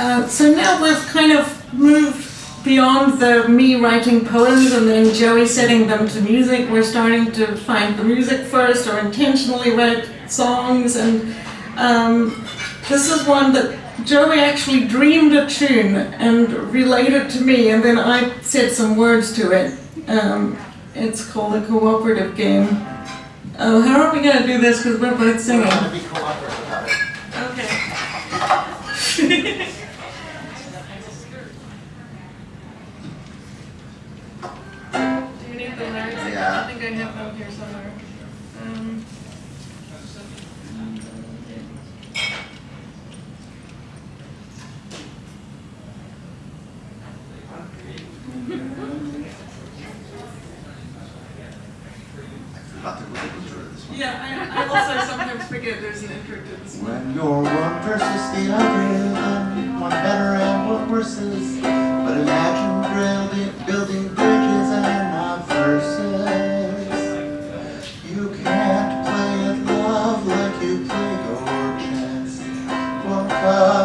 Uh, so now we've kind of moved beyond the me writing poems and then Joey setting them to music. We're starting to find the music first or intentionally write songs and um, this is one that Joey actually dreamed a tune and relayed it to me and then I said some words to it. Um, it's called a cooperative game. Oh, how are we going to do this because we're both singing? We're gonna be cooperative. Okay. Yeah. I think I have them here somewhere. Um, I forgot to look at the intro to this one. yeah, I, I also sometimes forget there's an intro to this. When you're one versus the other, then one better and one worse is. Pai.